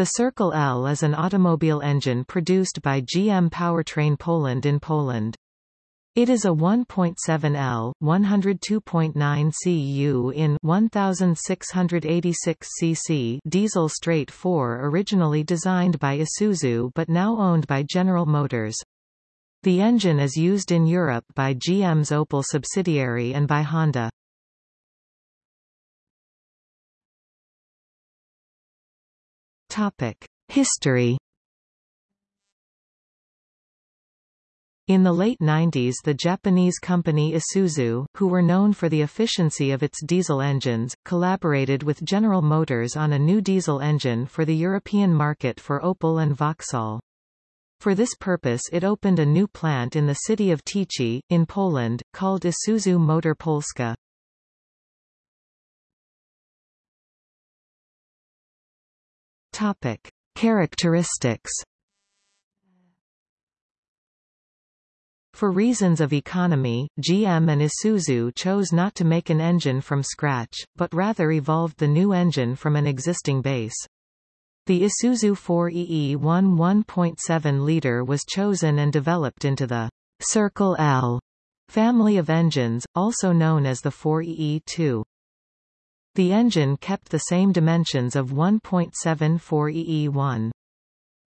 The Circle L is an automobile engine produced by GM Powertrain Poland in Poland. It is a 1.7L, 102.9 cu in 1686 cc diesel straight 4 originally designed by Isuzu but now owned by General Motors. The engine is used in Europe by GM's Opel subsidiary and by Honda. History In the late 90s the Japanese company Isuzu, who were known for the efficiency of its diesel engines, collaborated with General Motors on a new diesel engine for the European market for Opel and Vauxhall. For this purpose it opened a new plant in the city of Tychy, in Poland, called Isuzu Motor Polska. Topic. Characteristics For reasons of economy, GM and Isuzu chose not to make an engine from scratch, but rather evolved the new engine from an existing base. The Isuzu 4EE1 1.7-liter was chosen and developed into the Circle L family of engines, also known as the 4EE2. The engine kept the same dimensions of 1.7 4EE1.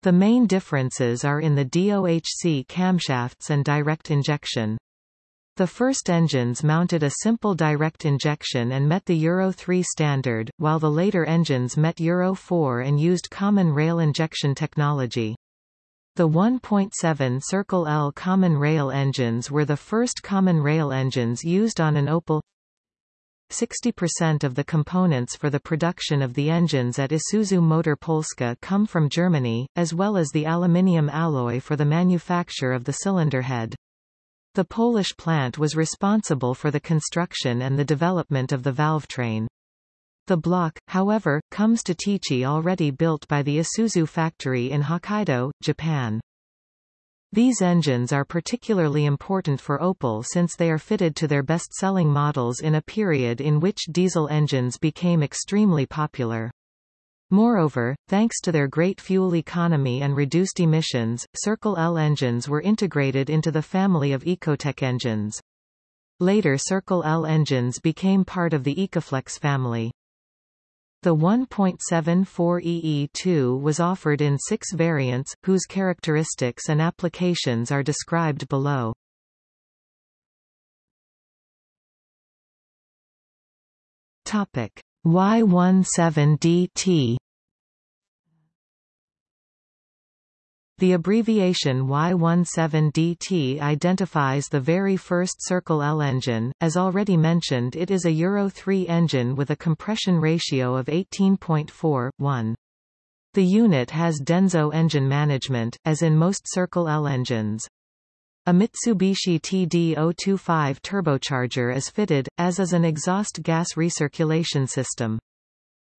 The main differences are in the DOHC camshafts and direct injection. The first engines mounted a simple direct injection and met the Euro 3 standard, while the later engines met Euro 4 and used common rail injection technology. The 1.7 Circle L common rail engines were the first common rail engines used on an Opel 60% of the components for the production of the engines at Isuzu Motor Polska come from Germany, as well as the aluminium alloy for the manufacture of the cylinder head. The Polish plant was responsible for the construction and the development of the valve train. The block, however, comes to Tychy already built by the Isuzu factory in Hokkaido, Japan. These engines are particularly important for Opel since they are fitted to their best-selling models in a period in which diesel engines became extremely popular. Moreover, thanks to their great fuel economy and reduced emissions, Circle L engines were integrated into the family of Ecotec engines. Later Circle L engines became part of the Ecoflex family. The 1.74 EE2 was offered in six variants, whose characteristics and applications are described below. Topic Y17DT The abbreviation Y17DT identifies the very first Circle L engine. As already mentioned it is a Euro 3 engine with a compression ratio of 18.4, The unit has Denso engine management, as in most Circle L engines. A Mitsubishi TD025 turbocharger is fitted, as is an exhaust gas recirculation system.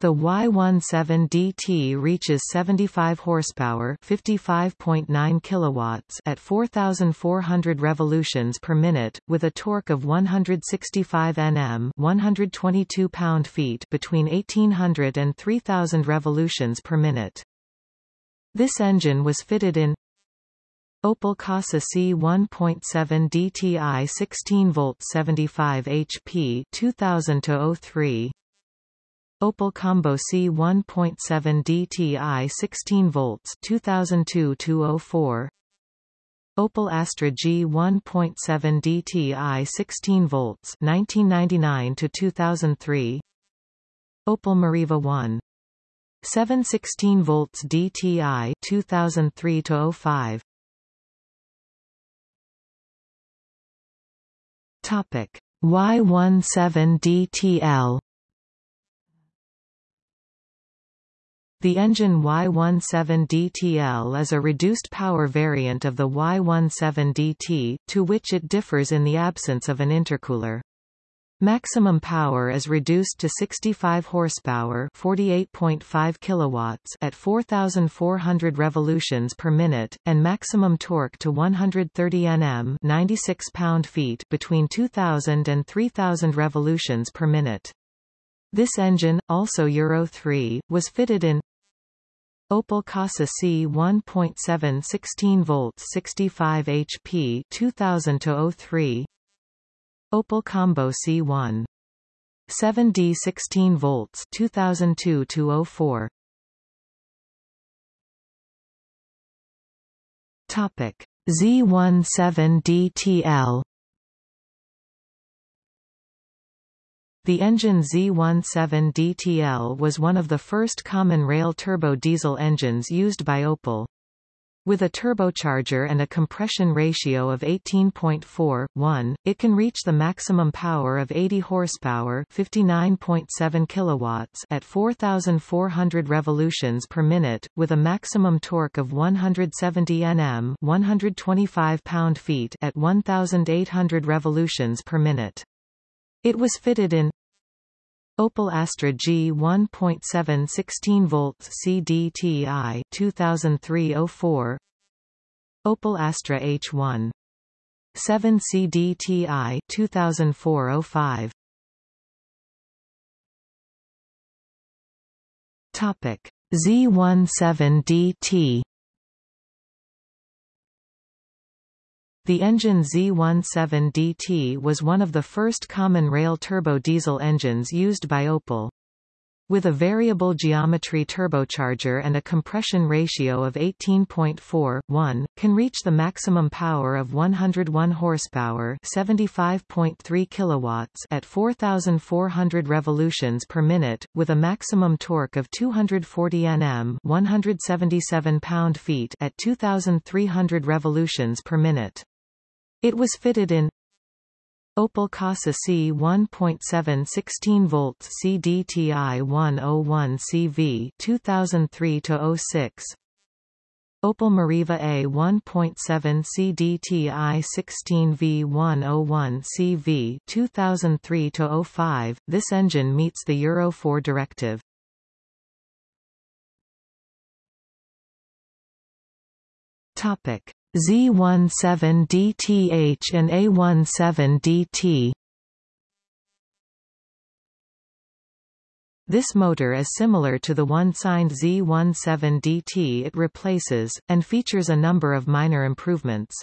The Y17DT reaches 75 horsepower, 55.9 kilowatts at 4400 revolutions per minute with a torque of 165 Nm, 122 pound-feet between 1800 and 3000 revolutions per minute. This engine was fitted in Opel Corsa C 1.7 DTI 16 volt 75 HP 2000 03 Opel Combo C 1.7 DTI 16 volts 2002-204 Opel Astra G 1.7 DTI 16 volts 1999 to 2003 Opel Meriva 1 716 volts DTI 2003 to 05 Topic. Y17 DTL The engine Y17DTL is a reduced power variant of the Y17DT, to which it differs in the absence of an intercooler. Maximum power is reduced to 65 horsepower, 48.5 kilowatts at 4400 revolutions per minute and maximum torque to 130 Nm, 96 pound-feet between 2000 and 3000 revolutions per minute. This engine, also Euro 3, was fitted in Opel Corsa C 1.7 16 volts 65 HP 2000 03 Opel Combo C1 7D 16 volts 2002 04 Topic. Z17DTL The engine Z17DTL was one of the first common rail turbo diesel engines used by Opel. With a turbocharger and a compression ratio of 18.4:1, it can reach the maximum power of 80 horsepower, 59.7 kilowatts at 4400 revolutions per minute with a maximum torque of 170 Nm, 125 pound-feet at 1800 revolutions per minute. It was fitted in Opel Astra G 1.7 16 volts CDTI 2003-04 Opel Astra H1 7 CDTI 2004-05 Topic Z17DT The engine Z17DT was one of the first common rail turbo diesel engines used by Opel. With a variable geometry turbocharger and a compression ratio of 18.4:1, can reach the maximum power of 101 horsepower, 75.3 kilowatts at 4400 revolutions per minute with a maximum torque of 240 Nm, 177 pound-feet at 2300 revolutions per minute. It was fitted in Opel Corsa C 1.7 16 volts CDTI 101 CV 2003 06 Opel Meriva A 1.7 CDTI 16 V101 CV 2003 05 This engine meets the Euro 4 directive. Topic Z17DTH and A17DT This motor is similar to the one signed Z17DT it replaces, and features a number of minor improvements.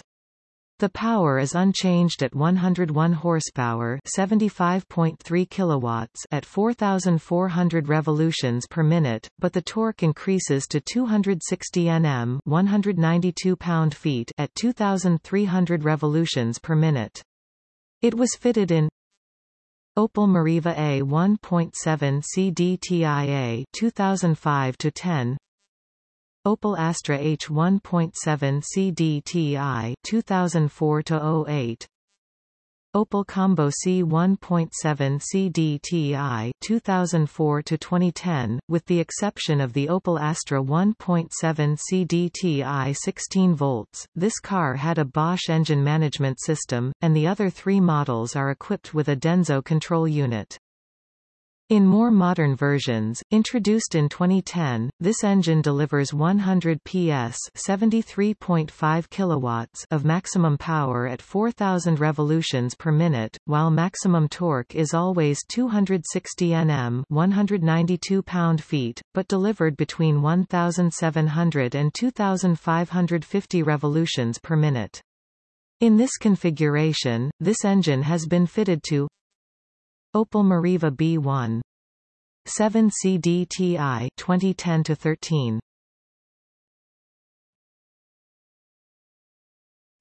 The power is unchanged at 101 horsepower, 75.3 kilowatts at 4400 revolutions per minute, but the torque increases to 260 Nm, 192 pound-feet at 2300 revolutions per minute. It was fitted in Opel Meriva A 1.7 CDTIA 2005 to 10 Opel Astra H 1.7 CDTI 2004-08 Opel Combo C 1.7 CDTI 2004-2010, with the exception of the Opel Astra 1.7 CDTI 16 volts, this car had a Bosch engine management system, and the other three models are equipped with a Denso control unit. In more modern versions, introduced in 2010, this engine delivers 100 PS 73.5 kilowatts of maximum power at 4000 revolutions per minute, while maximum torque is always 260 Nm 192 pound-feet, but delivered between 1700 and 2550 revolutions per minute. In this configuration, this engine has been fitted to Opel Meriva B1 7 CDTI 2010 to 13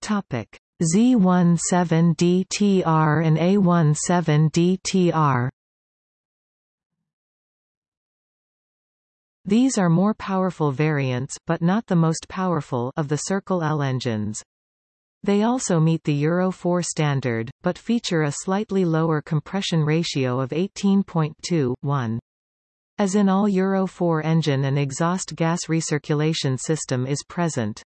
Topic. Z17DTR and A17DTR These are more powerful variants but not the most powerful of the Circle L engines. They also meet the Euro 4 standard, but feature a slightly lower compression ratio of 18.2:1. As in all Euro 4 engine an exhaust gas recirculation system is present.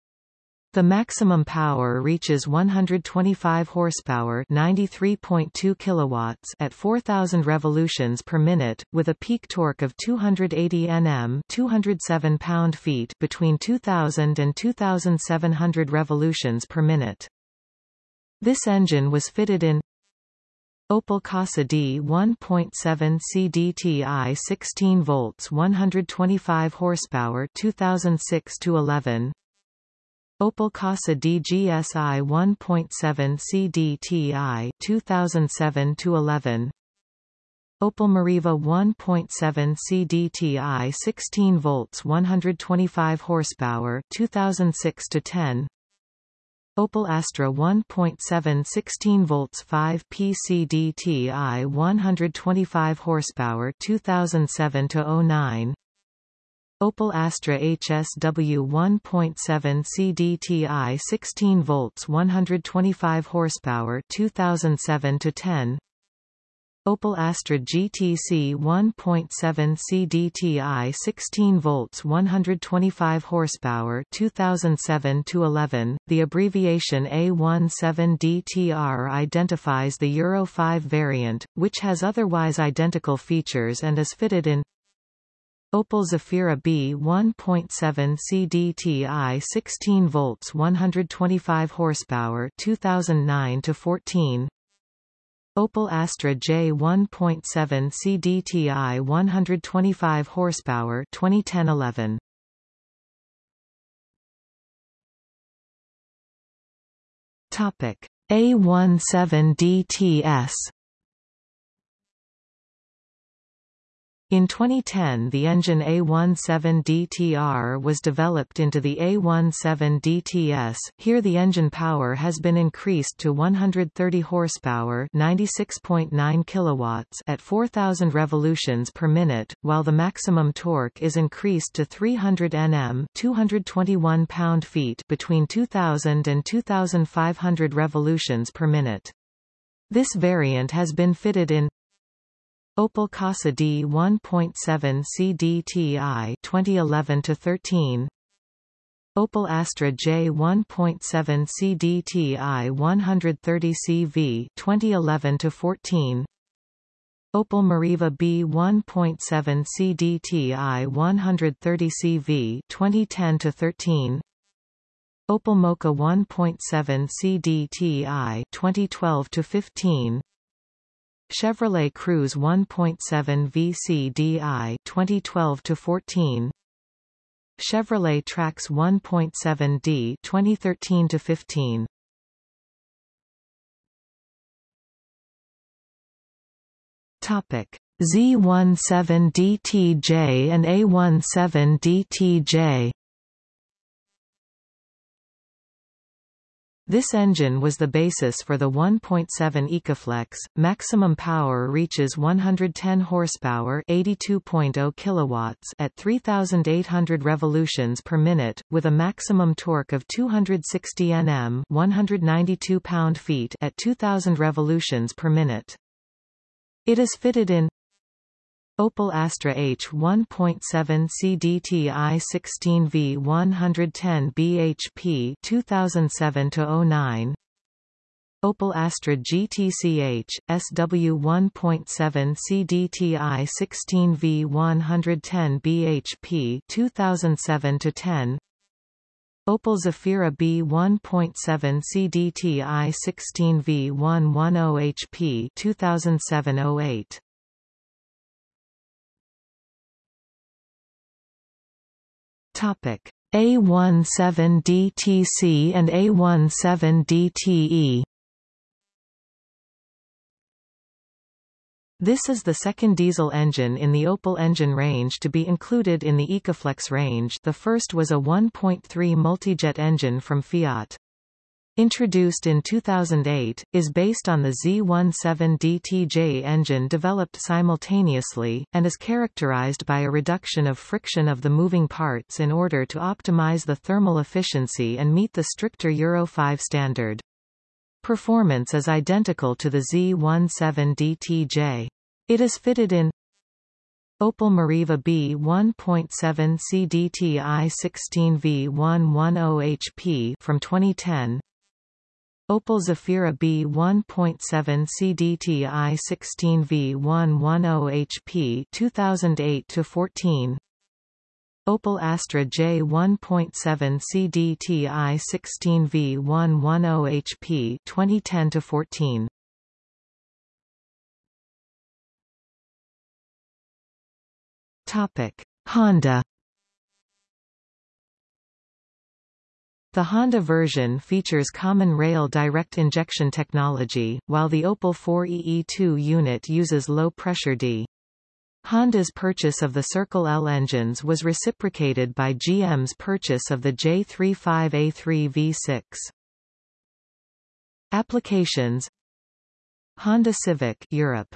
The maximum power reaches 125 horsepower, 93.2 kilowatts at 4000 revolutions per minute with a peak torque of 280 Nm, 207 pound-feet between 2000 and 2700 revolutions per minute. This engine was fitted in Opel Corsa D 1.7 CDTI 16 volts 125 horsepower 2006 to 11 Opel Corsa DGSI 1.7 CDTI 2007 to 11 Opel Meriva 1.7 CDTI 16 volts 125 horsepower 2006 to 10 Opel Astra 1.7 16 volts 5 PCDTI 125 horsepower 2007 to 09 Opel Astra HSW 1.7 CDTI 16 volts 125 horsepower 2007 to 10 Opel Astra GTC 1.7 CDTI 16 volts 125 horsepower 2007 to 11 The abbreviation A17DTR identifies the Euro 5 variant which has otherwise identical features and is fitted in Opel Zafira B 1.7 CDTI 16 volts 125 horsepower 2009 to 14 Opel Astra J 1.7 CDTI 125 horsepower 2010-11 Topic A17 In 2010 the engine A17DTR was developed into the A17DTS, here the engine power has been increased to 130 horsepower 96.9 kilowatts at 4,000 revolutions per minute, while the maximum torque is increased to 300 Nm 221 pound-feet between 2,000 and 2,500 revolutions per minute. This variant has been fitted in Opel Corsa D 1.7 CDTI 2011 to 13 Opel Astra J 1.7 CDTI 130 CV 2011 to 14 Opel Meriva B 1.7 CDTI 130 CV 2010 to 13 Opel Mokka 1.7 CDTI 2012 to 15 Chevrolet Cruze 1.7 VCDI 2012 to 14 Chevrolet Trax 1.7D 2013 to 15 Topic Z17DTJ and A17DTJ This engine was the basis for the 1.7 Ecoflex. Maximum power reaches 110 horsepower, 82.0 kilowatts at 3800 revolutions per minute with a maximum torque of 260 Nm, 192 pound-feet at 2000 revolutions per minute. It is fitted in Opel Astra H 1.7 CDTI 16V 110 bhp 2007 09 Opel Astra GTCH SW 1.7 CDTI 16V 110 bhp 2007 10 Opel Zafira B 1.7 CDTI 16V 110 HP 2007 Topic. A17DTC and A17DTE This is the second diesel engine in the Opel engine range to be included in the Ecoflex range. The first was a 1.3 multijet engine from Fiat. Introduced in 2008, is based on the Z17DTJ engine developed simultaneously, and is characterized by a reduction of friction of the moving parts in order to optimize the thermal efficiency and meet the stricter Euro 5 standard. Performance is identical to the Z17DTJ. It is fitted in Opel Meriva B 1.7 CDTI 16V110 HP from 2010 Opel Zafira B1.7 CDTI 16V110HP 2008-14 Opel Astra J1.7 CDTI 16V110HP 2010-14 Topic Honda. The Honda version features common rail direct injection technology, while the Opel 4EE2 unit uses low-pressure D. Honda's purchase of the Circle L engines was reciprocated by GM's purchase of the J35A3 V6. Applications Honda Civic Europe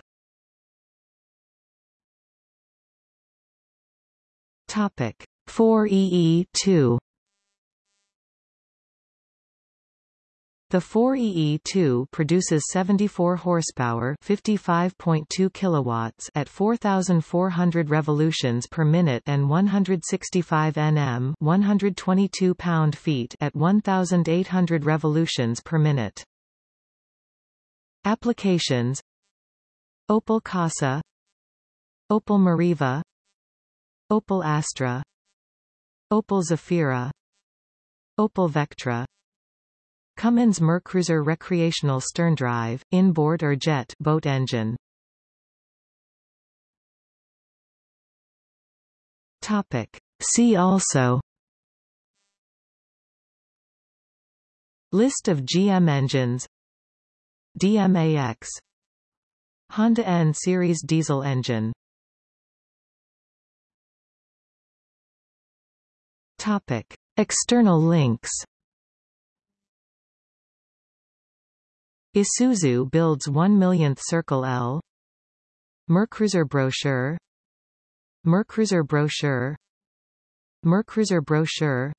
Topic 4EE2 The 4EE2 produces 74 horsepower, 55.2 kilowatts at 4400 revolutions per minute and 165 Nm, 122 pound-feet at 1800 revolutions per minute. Applications Opel Corsa Opel Meriva Opel Astra Opel Zafira Opel Vectra Cummins Mercruiser recreational sterndrive, inboard or jet boat engine. Topic. See also List of GM engines DMAX Honda N Series diesel engine Topic. External links Isuzu builds 1 millionth Circle L. Mercruiser brochure. Mercruiser brochure. Mercruiser brochure.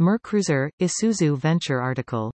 Mercruiser, Isuzu Venture article